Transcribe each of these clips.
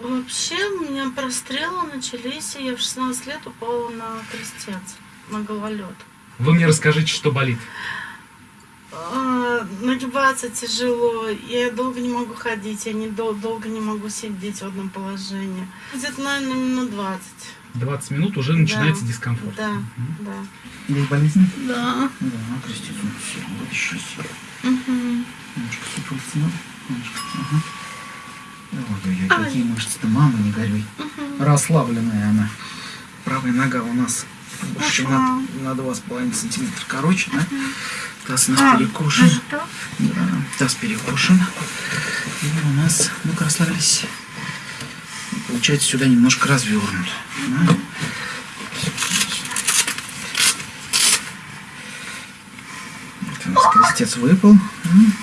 Вообще, у меня прострелы начались, и я в 16 лет упала на крестец, на гололед. Вы мне расскажите, что болит. А, Нагибаться тяжело, я долго не могу ходить, я не дол- долго не могу сидеть в одном положении. Где-то, наверное, минут 20. 20 минут уже начинается Да. дискомфорт. Да, Мгм. да. Есть болезнь? Да. Да, крестец он все, вот еще себе. Мгм. Немножко ну, немножко, ага. Какие мышцы-то, мама, не горюй. Мгм. Расслабленная она. Правая нога у нас больше Ага. на, на 2,5 сантиметра короче, да? Таз у нас А, так? Да, таз перекошен. И у нас, ну-ка, расслабились. Получается, сюда немножко развернут. Да? Вот у нас крестец выпал. М.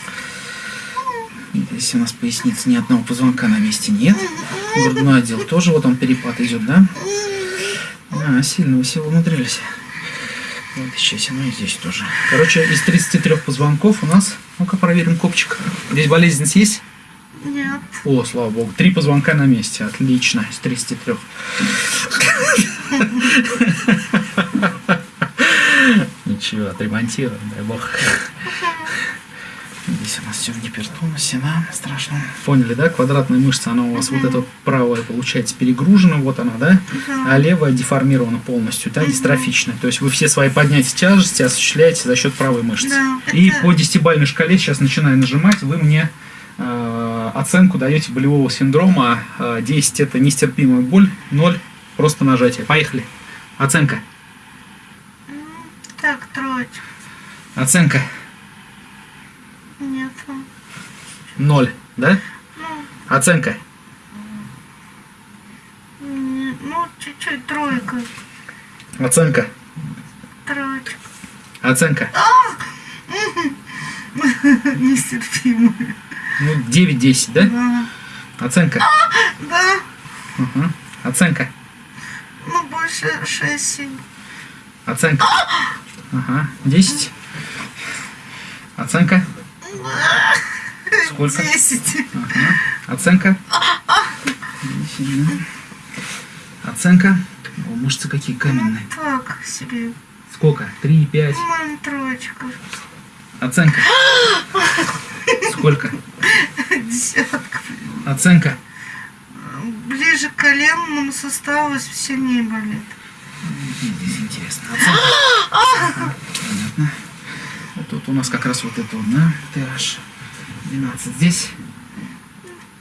Здесь у нас поясница ни одного позвонка на месте нет. Грудной отдел тоже, вот он перепад идет, да? А, сильно вы все умудрились. Вот еще ну и здесь тоже. Короче, из 33 позвонков у нас, ну-ка проверим копчик. Здесь болезненность есть? Нет. О, слава богу, три позвонка на месте. Отлично, из 33. Ничего, отремонтируем, дай бог. Здесь у нас все в гипертонусе, да, страшно. Поняли, да? Квадратная мышца, она у вас вот эта правая, получается, перегружена, вот она, да? А левая деформирована полностью, да, дистрофичная. То есть вы все свои поднятия тяжести осуществляете за счет правой мышцы. Да, И это- по десятибальной шкале, сейчас начинаю нажимать, вы мне э, оценку даете болевого синдрома. Э, 10 это нестерпимая боль, 0 просто нажатие. Поехали. Оценка. Так, троечка. Оценка Нет. 0, да? Ну, Оценка. ну, чуть-чуть тройка. Оценка. Троечка. Оценка. Нестерпимо. Ну, 9-10, да? Да. Оценка. Да. Мгм. Оценка. Ну, больше 6-7. Оценка. Ага. 10. Оценка. Сколько? 10. Ага. Оценка. Да. Оценка. О, мышцы какие каменные. Так себе. Сколько? Три, пять. Мам, троечка. Оценка. Сколько? Десятка. Оценка. Ближе к коленному суставу сильнее болит. Здесь интересно. Оценка. Ага, Понятно. Вот тут у нас как раз вот это да? TH 12. Здесь.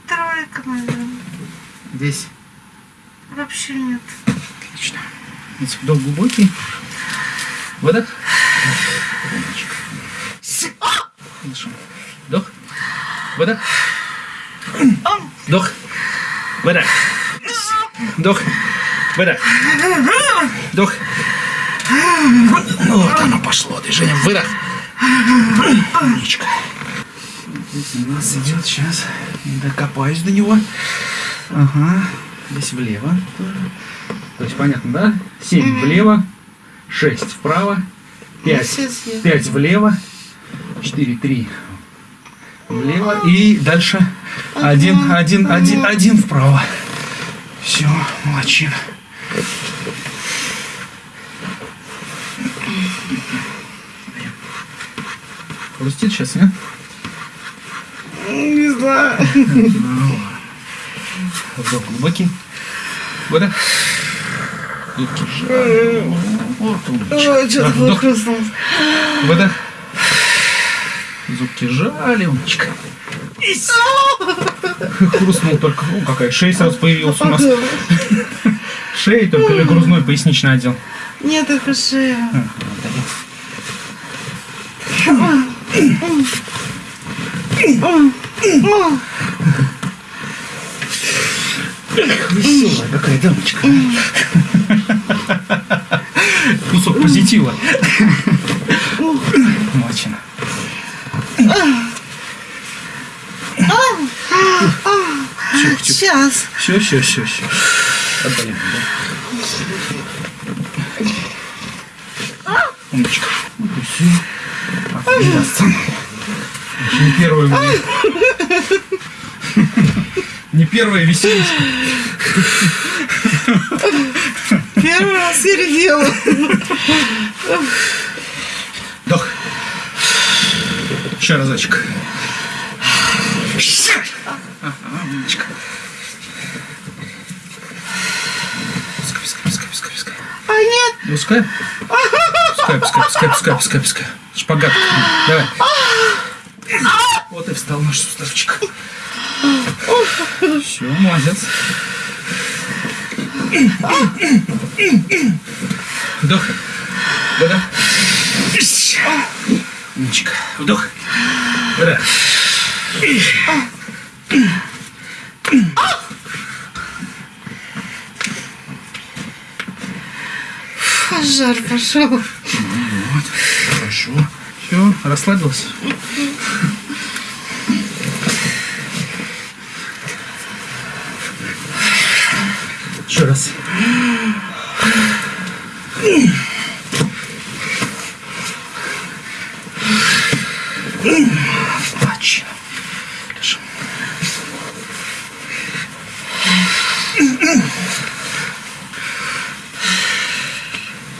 Тройка, наверное. Здесь. Вообще нет. Отлично. Здесь вдох глубокий. Выдох. Дышим. Вдох. Выдох. Вдох. Выдох. Вдох. Выдох. Вдох. Ну вот оно пошло. Движение. Выдох. Умничка. Здесь у нас идет сейчас. Докопаюсь до него. Ага. Здесь влево. То есть понятно, да? 7 влево, 6 вправо, 5, все съели. 5 влево, 4, 3 влево и дальше 1, 1, 1, 1 вправо. Все, молодчина. Хрустит сейчас, нет? Не знаю. Вдох глубокий. Выдох. Зубки сжали. Вдох. хрустнул. Выдох. Зубки сжали, умничка. Хрустнул только. Ну, какая шея сразу появилась у нас. Шея только или грузной поясничный отдел. Нет, это шея. Веселая какая дамочка. Кусок позитива. Молодчина. Сейчас. Все, все, все, все. Отдалим, да? Умничка. Вот и все. Отлично. Не первый. Не первая веселичка. Первый раз передела. Вдох. Еще разочек. Ага, умничка. Пускай, пускай, пускай, пускай, пускай. А нет, Пускай. Пускай, пускай, пускай, пускай, пускай, пускай. Шпагат. Давай. Вот и встал наш суставчик. Все, молодец. Вдох. Выдох. Умничка. Вдох. Выдох. пожар пошел. Вот. Хорошо. Все, расслабился. Раз. Точно. Лежим.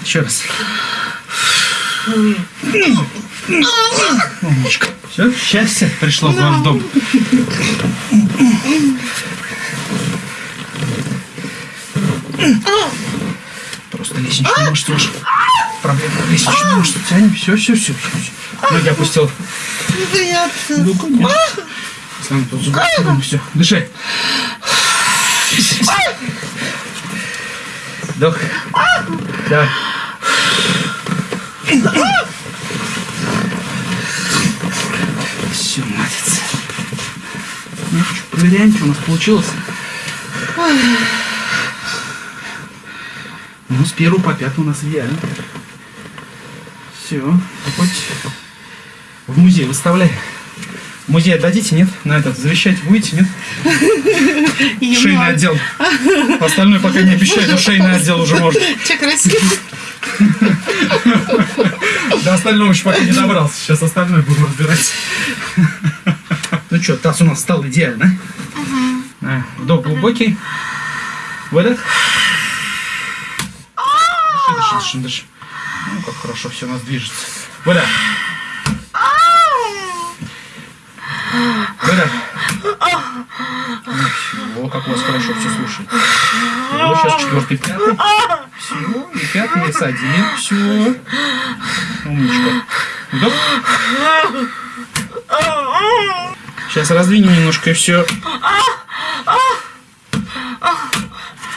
Еще раз. Умничка. Все, счастье пришло в ваш дом. Просто лестничную мышцу уж. Проблема лестничную мышцу тянем. Все, все, все. Ноги опустил. Ну, конечно. Сам тут зубы. Все, дыши. Вдох. Давай. Все, молодец. Ну, проверяем, что у нас получилось. Ну, с первого по пятый у нас идеально. Все, хоть в музей выставляй. В музей отдадите, нет? На этот завещать будете, нет? Шейный отдел. Остальное пока не обещаю, но шейный отдел уже может. Че красиво. До остального еще пока не добрался. Сейчас остальное буду разбирать. Ну что, таз у нас стал идеально. А, Вдох глубокий. Выдох. Дыши, дыши. Ну, как хорошо все у нас движется. Выдох. Ну, всё, как у вас хорошо все слушает. Все, сейчас четвертый, пятый. Все, и пятый, с один. Все. Умничка. Вдох. Сейчас раздвинем немножко и все.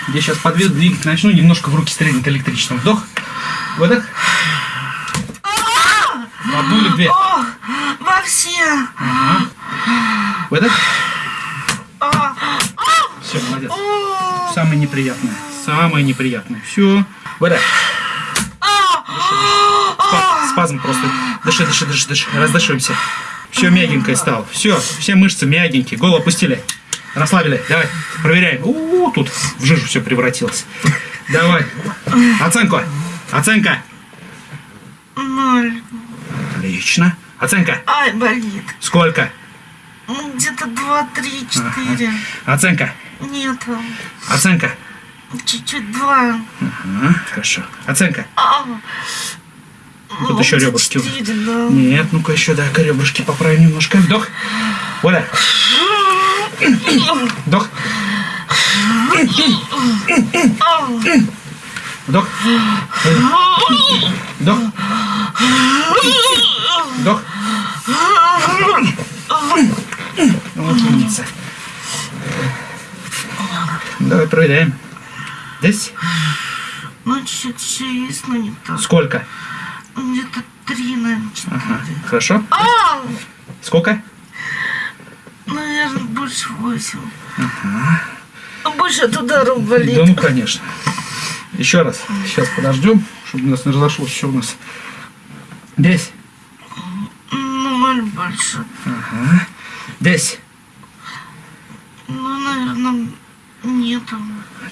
Я сейчас подведу, двигать начну, немножко в руки стрельнет электричеством. Вдох. Выдох. В одну или две. Во все. Выдох. Все, молодец. Самое неприятное. Самое неприятное. Все. Выдох. Спа- Спазм просто. Дыши, дыши, дыши, дыши. Раздышиваемся. Все мягенькое стало. Все, все мышцы мягенькие. Голову опустили. Расслабили. Давай, проверяем. У, тут в жижу все превратилось. Давай. Оценку. Оценка. Ноль. Отлично. Оценка. Ай, болит. Сколько? Ну, Где-то два, три, четыре. Оценка. Нету. Оценка. Чуть-чуть два. Ага, хорошо. Оценка. А, Тут ну, еще ребрышки. четыре, да. Нет, ну-ка еще, да, ребрышки поправим немножко. Вдох. Воля. Вдох. Вдох. Вдох. Вдох. Вот умница. Давай проверяем. Здесь Ну, чуть-чуть есть, но не так. сколько? Где-то три, наверное, четыре. Ага. Хорошо. Сколько? Больше восемь. А больше от ударов болит. Да ну конечно. Еще раз. Сейчас подождем, чтобы у нас не разошлось. Что у нас? Здесь. Ну, ноль больше. Ага. Здесь. Ну, наверное, нету.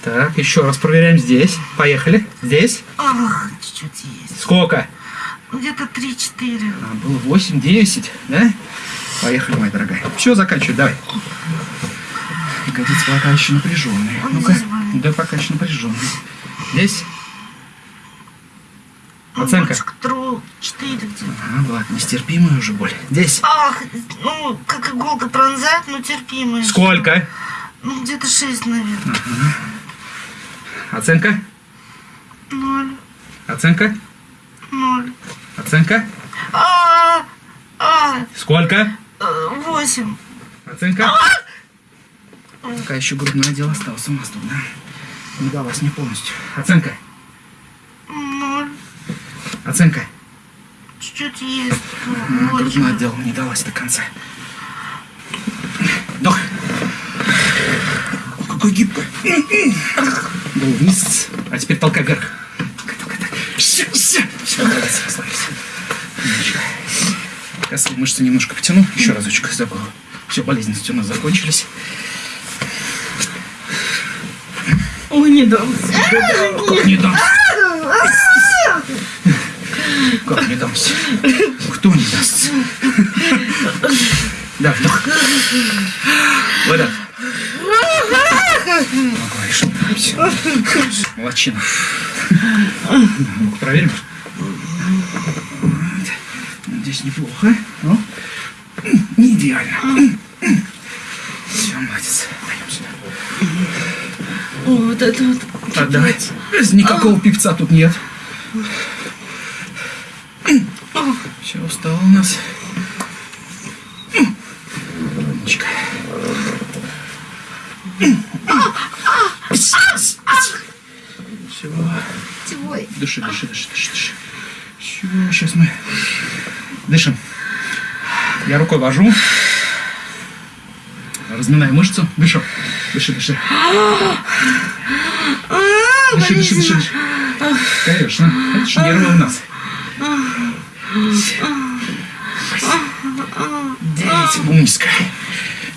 Так, еще раз проверяем здесь. Поехали. Здесь. Ах, чуть-чуть есть. Сколько? Где-то три-четыре. А, было 8, 10, да? Поехали, моя дорогая. Все, заканчивай, давай. Ягодицы пока еще напряженные. Вот Ну-ка. Да, пока еще напряженные. Здесь? Оценка. Тру, четыре где-то. А, ладно, нестерпимая уже боль. Здесь. Ах, ну, как иголка пронзает, но терпимая. Сколько? Ну, где-то шесть, наверное. Оценка? Ноль, Оценка? ноль. Оценка? А, а, Сколько? э, восемь. Оценка? Пока еще грудной отдел остался у нас тут, да? Не далась мне полностью. Оценка? Ноль. Оценка? Чуть-чуть есть. Ну, грудной отдел не далась до конца. Вдох. Какой гибкой. Голову вниз. А теперь толкай вверх. Толкай, толкай, толкай. Все, все. Все, молодец, расслабились. Умничка. Косые мышцы немножко потяну. Еще разочек забыл. Все, болезненности у нас закончились. Ой, не дам. Как не дамся? Как не дамся? Кто не даст? Да, вдох. Выдох. Говоришь. Молодчина. Ну-ка, проверим. Здесь неплохо. Не идеально. Все, молодец. О, вот это вот. Отдавай. Никакого певца тут нет. Все, устал у нас. Умничка. Все. Дыши, дыши, дыши, дыши, дыши. Все, сейчас мы дышим. Я рукой вожу. Разминаю мышцу. Дыши, дыши. Дыши, дыши, дыши, дыши. Конечно. Это же нервы у нас. Девять. Умничка.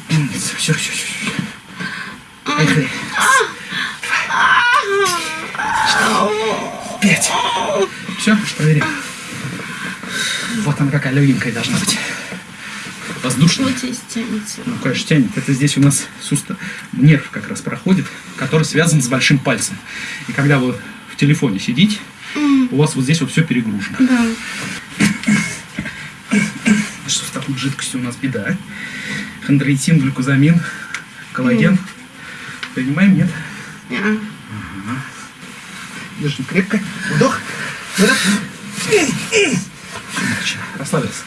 Умница. Все, все, все. Поехали. Пять. Все, проверим. Вот она какая легенькая должна быть. Вот здесь тянется. Ну, конечно, тянет. Это здесь у нас сустав, нерв как раз проходит, который связан с большим пальцем. И когда вы в телефоне сидите, у вас вот здесь вот все перегружено. Да. Что с такой жидкостью у нас беда. Хондроитин, глюкозамин, коллаген. Понимаем, нет? Не. Держим крепко. Вдох. Выдох. Расслабился.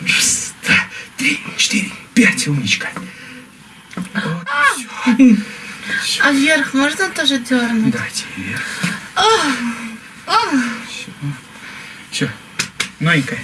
Раз, два, три, четыре, пять. Умничка. Вот, всё. А вверх можно тоже дернуть? Давайте вверх. Все. Все. Новенькая.